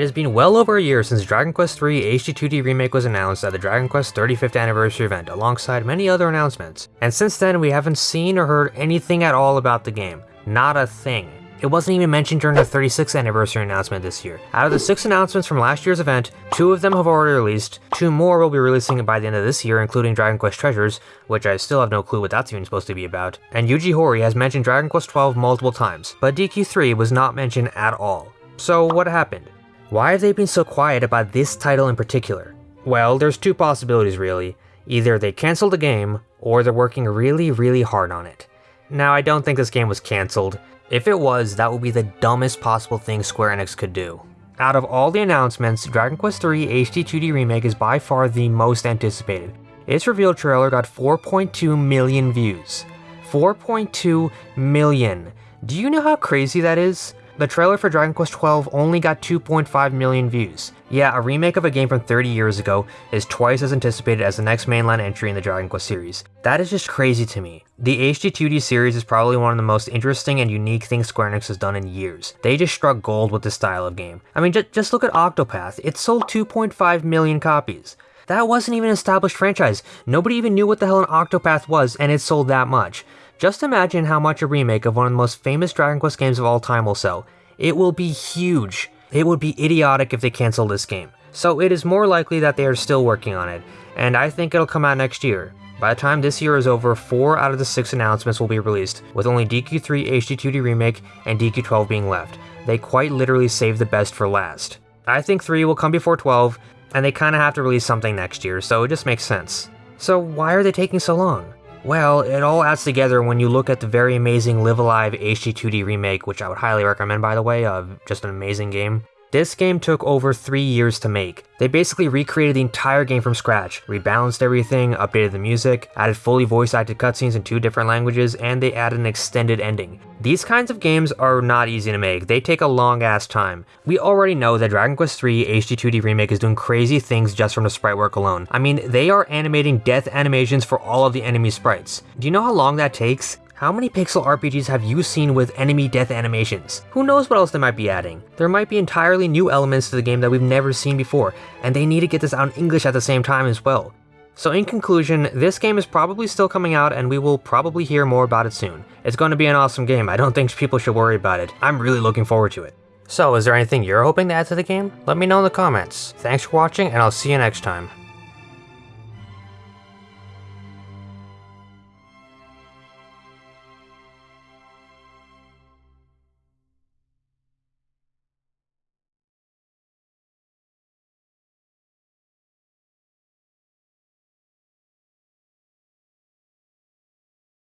It has been well over a year since Dragon Quest III HD2D Remake was announced at the Dragon Quest 35th anniversary event alongside many other announcements, and since then we haven't seen or heard anything at all about the game. Not a thing. It wasn't even mentioned during the 36th anniversary announcement this year. Out of the six announcements from last year's event, two of them have already released, two more will be releasing by the end of this year including Dragon Quest Treasures, which I still have no clue what that's even supposed to be about, and Yuji Horii has mentioned Dragon Quest XII multiple times, but DQ3 was not mentioned at all. So what happened? Why have they been so quiet about this title in particular? Well, there's two possibilities really. Either they cancelled the game, or they're working really, really hard on it. Now, I don't think this game was cancelled. If it was, that would be the dumbest possible thing Square Enix could do. Out of all the announcements, Dragon Quest III HD 2D Remake is by far the most anticipated. Its reveal trailer got 4.2 million views. 4.2 million. Do you know how crazy that is? The trailer for Dragon Quest XII only got 2.5 million views. Yeah, a remake of a game from 30 years ago is twice as anticipated as the next mainline entry in the Dragon Quest series. That is just crazy to me. The HD2D series is probably one of the most interesting and unique things Square Enix has done in years. They just struck gold with this style of game. I mean, just look at Octopath. It sold 2.5 million copies. That wasn't even an established franchise. Nobody even knew what the hell an Octopath was, and it sold that much. Just imagine how much a remake of one of the most famous Dragon Quest games of all time will sell. It will be huge. It would be idiotic if they cancel this game. So it is more likely that they are still working on it, and I think it'll come out next year. By the time this year is over, 4 out of the 6 announcements will be released, with only DQ3 HD2D Remake and DQ12 being left. They quite literally saved the best for last. I think 3 will come before 12, and they kinda have to release something next year, so it just makes sense. So why are they taking so long? Well, it all adds together when you look at the very amazing Live A Live HD2D remake, which I would highly recommend by the way, uh, just an amazing game. This game took over 3 years to make. They basically recreated the entire game from scratch, rebalanced everything, updated the music, added fully voice acted cutscenes in two different languages, and they added an extended ending. These kinds of games are not easy to make, they take a long ass time. We already know that Dragon Quest III HD2D Remake is doing crazy things just from the sprite work alone. I mean, they are animating death animations for all of the enemy sprites. Do you know how long that takes? How many pixel RPGs have you seen with enemy death animations? Who knows what else they might be adding? There might be entirely new elements to the game that we've never seen before, and they need to get this out in English at the same time as well. So in conclusion, this game is probably still coming out and we will probably hear more about it soon. It's going to be an awesome game, I don't think people should worry about it. I'm really looking forward to it. So is there anything you're hoping to add to the game? Let me know in the comments. Thanks for watching and I'll see you next time.